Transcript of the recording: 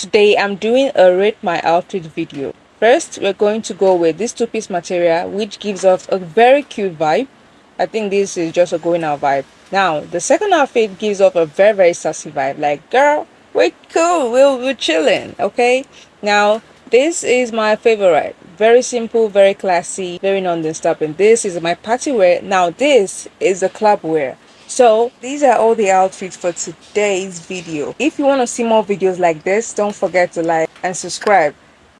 today i'm doing a rate my outfit video. First we're going to go with this two-piece material which gives off a very cute vibe. I think this is just a going out vibe. Now the second outfit gives off a very very sassy vibe like girl we're cool we're, we're chilling okay? Now this is my favorite. Very simple very classy very non-disturbing. This is my party wear. Now this is the club wear so these are all the outfits for today's video. If you want to see more videos like this don't forget to like and subscribe